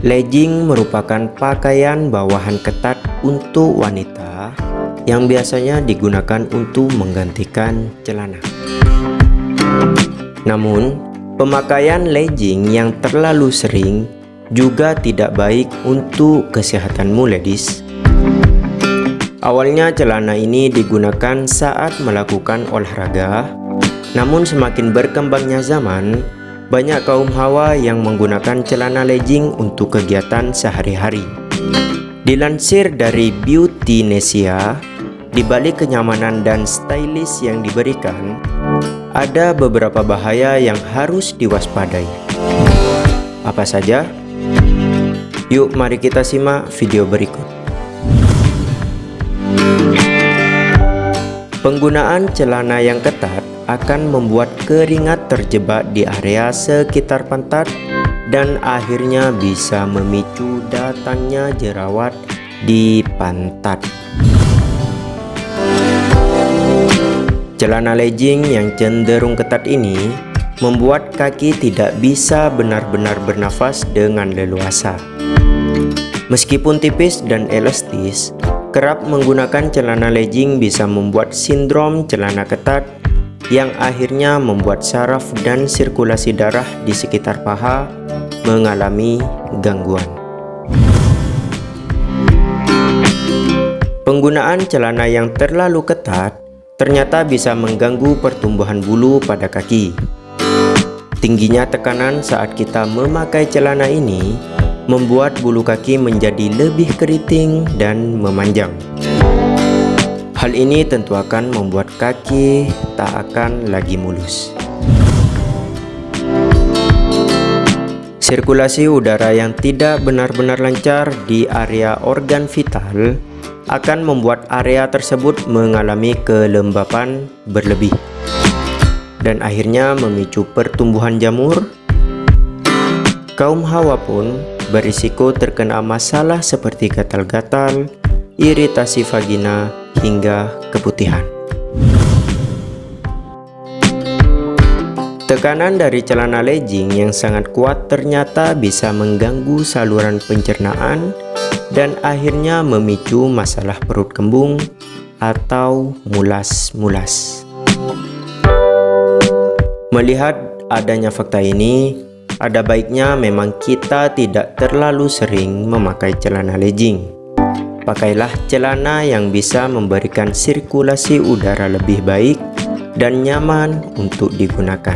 Legging merupakan pakaian bawahan ketat untuk wanita yang biasanya digunakan untuk menggantikan celana. Namun, pemakaian legging yang terlalu sering juga tidak baik untuk kesehatanmu ladies. Awalnya celana ini digunakan saat melakukan olahraga, namun semakin berkembangnya zaman, banyak kaum hawa yang menggunakan celana legging untuk kegiatan sehari-hari. Dilansir dari Beauty Nesia, di balik kenyamanan dan stylish yang diberikan, ada beberapa bahaya yang harus diwaspadai. Apa saja? Yuk mari kita simak video berikut. Penggunaan celana yang ketat akan membuat keringat terjebak di area sekitar pantat dan akhirnya bisa memicu datangnya jerawat di pantat. Celana legging yang cenderung ketat ini membuat kaki tidak bisa benar-benar bernafas dengan leluasa. Meskipun tipis dan elastis, kerap menggunakan celana legging bisa membuat sindrom celana ketat yang akhirnya membuat saraf dan sirkulasi darah di sekitar paha mengalami gangguan. Penggunaan celana yang terlalu ketat ternyata bisa mengganggu pertumbuhan bulu pada kaki. Tingginya tekanan saat kita memakai celana ini membuat bulu kaki menjadi lebih keriting dan memanjang. Hal ini tentu akan membuat kaki tak akan lagi mulus. Sirkulasi udara yang tidak benar-benar lancar di area organ vital akan membuat area tersebut mengalami kelembapan berlebih dan akhirnya memicu pertumbuhan jamur. Kaum hawa pun berisiko terkena masalah seperti gatal-gatal, iritasi vagina, hingga keputihan. Tekanan dari celana legging yang sangat kuat ternyata bisa mengganggu saluran pencernaan dan akhirnya memicu masalah perut kembung atau mulas-mulas. Melihat adanya fakta ini, ada baiknya memang kita tidak terlalu sering memakai celana legging. Pakailah celana yang bisa memberikan sirkulasi udara lebih baik dan nyaman untuk digunakan.